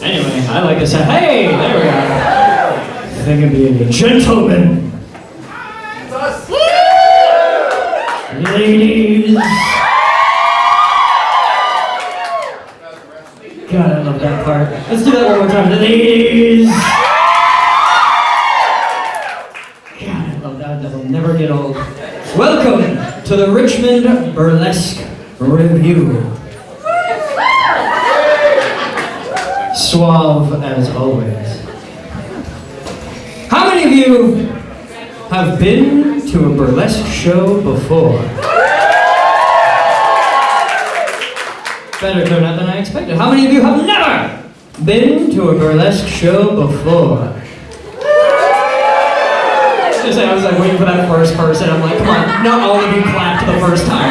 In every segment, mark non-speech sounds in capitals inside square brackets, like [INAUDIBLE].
Anyway, I like to say, hey, there we go. I think it'd be a gentleman. Ladies. God, I love that part. Let's do that one more time. Ladies. God, I love that. That'll never get old. Welcome to the Richmond Burlesque Revue. Suave as always. How many of you have been to a burlesque show before? Better turnout than I expected. How many of you have never been to a burlesque show before? Just I was like waiting for that first person. I'm like, come on, not all of you clapped the first time.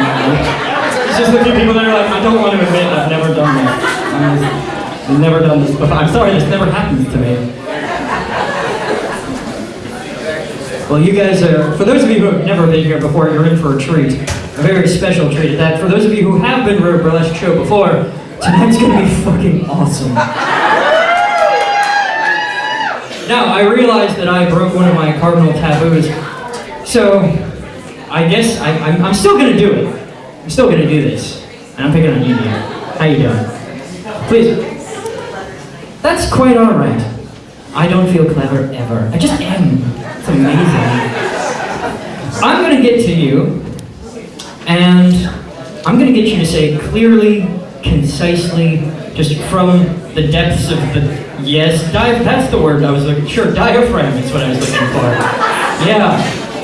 It's just a few people that are like, I don't want to admit I've never done that. I've never done this before. I'm sorry, this never happens to me. Well, you guys are, for those of you who have never been here before, you're in for a treat. A very special treat at that. For those of you who have been to a burlesque show before, tonight's gonna be fucking awesome. Now, I realize that I broke one of my cardinal taboos, so I guess I, I'm, I'm still gonna do it. I'm still gonna do this. And I'm picking on you here. How you doing? Please. That's quite alright. I don't feel clever ever. I just am. It's amazing. I'm gonna get to you, and I'm gonna get you to say clearly, concisely, just from the depths of the yes, that's the word I was looking. Sure, diaphragm is what I was looking for. Yeah,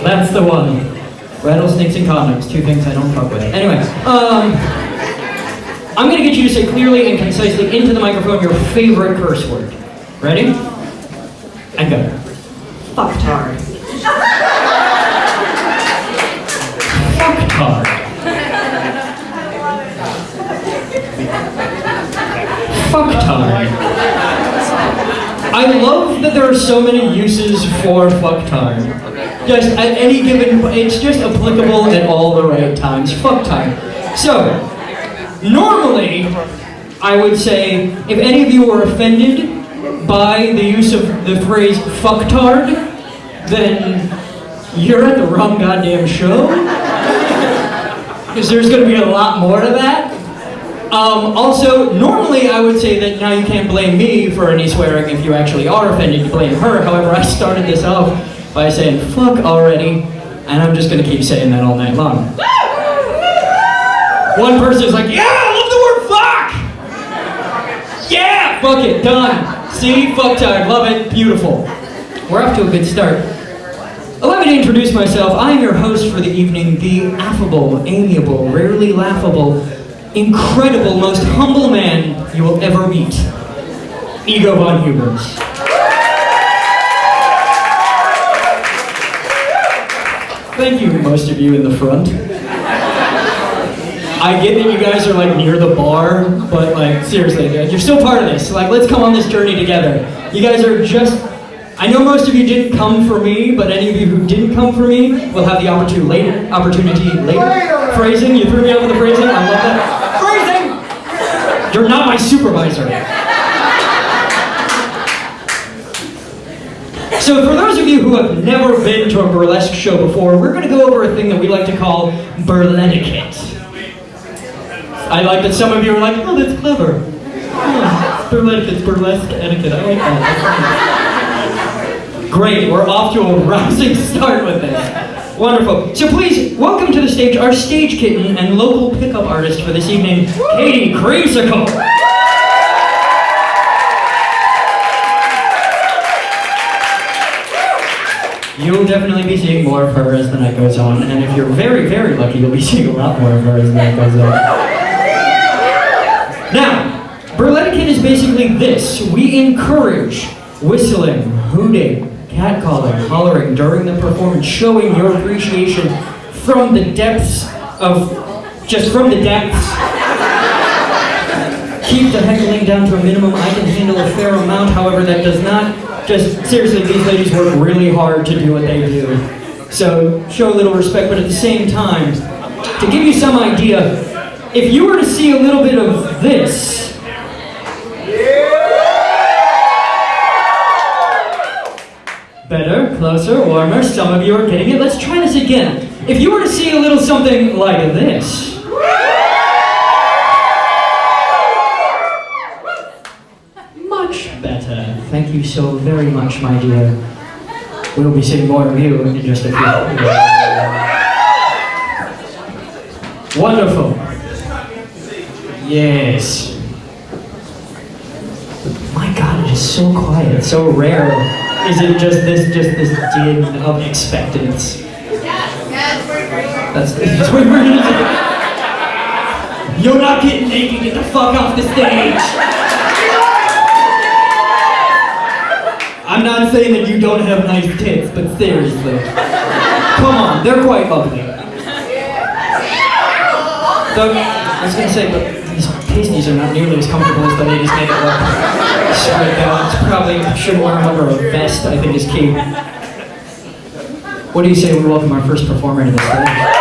that's the one. Rattlesnakes and condoms, two things I don't fuck with. Anyway, um. I'm going to get you to say clearly and concisely into the microphone your favorite curse word. Ready? And go. Fucktard. I love that there are so many uses for fucktard. Just at any given, it's just applicable at all the right times. Fuck time. So, Normally, I would say, if any of you were offended by the use of the phrase fucktard, then you're at the wrong goddamn show. Because there's going to be a lot more to that. Um, also, normally I would say that now you can't blame me for any swearing if you actually are offended, you blame her. However, I started this off by saying fuck already, and I'm just going to keep saying that all night long. [LAUGHS] One person is like, yeah, I love the word fuck! Yeah, fuck it, done. See, fuck time, love it, beautiful. We're off to a good start. Allow me to introduce myself. I am your host for the evening, the affable, amiable, rarely laughable, incredible, most humble man you will ever meet, Ego von Hubers. Thank you, most of you in the front. I get that you guys are like near the bar, but like seriously, you're still part of this. Like, let's come on this journey together. You guys are just. I know most of you didn't come for me, but any of you who didn't come for me will have the opportunity later. Opportunity later. Phrasing. You threw me out with the phrasing. I love that. You're not my supervisor. So for those of you who have never been to a burlesque show before, we're going to go over a thing that we like to call burlesque. I like that some of you are like, oh, that's clever. Hmm, oh, burlesque, it's burlesque etiquette. I like that. Great, we're off to a [LAUGHS] rousing start with this. Wonderful. So please, welcome to the stage our stage kitten and local pickup artist for this evening, Katie Creamsicle. You'll definitely be seeing more of her as the night goes on, and if you're very, very lucky, you'll be seeing a lot more of her as the night goes on. Now, burlesque is basically this. We encourage whistling, hooting, catcalling, hollering during the performance, showing your appreciation from the depths of, just from the depths. Keep the heckling down to a minimum. I can handle a fair amount, however, that does not, just seriously, these ladies work really hard to do what they do. So show a little respect, but at the same time, to give you some idea, if you were to see a little bit of this, Better, closer, warmer. Some of you are getting it. Let's try this again. If you were to see a little something like this. Much better. Thank you so very much, my dear. We'll be seeing more of you in just a few. Wonderful. Yes. My God, it is so quiet, so rare. Is it just this, just this din of expectance? That's, that's what we're do. You're not getting naked. Get the fuck off the stage. I'm not saying that you don't have nice tits, but seriously, come on, they're quite ugly. The, I was gonna say, but pasties are not nearly as comfortable as the ladies make it look. Spread out. It's probably should wear them under a vest. I think is key. What do you say we welcome our first performer to the stage?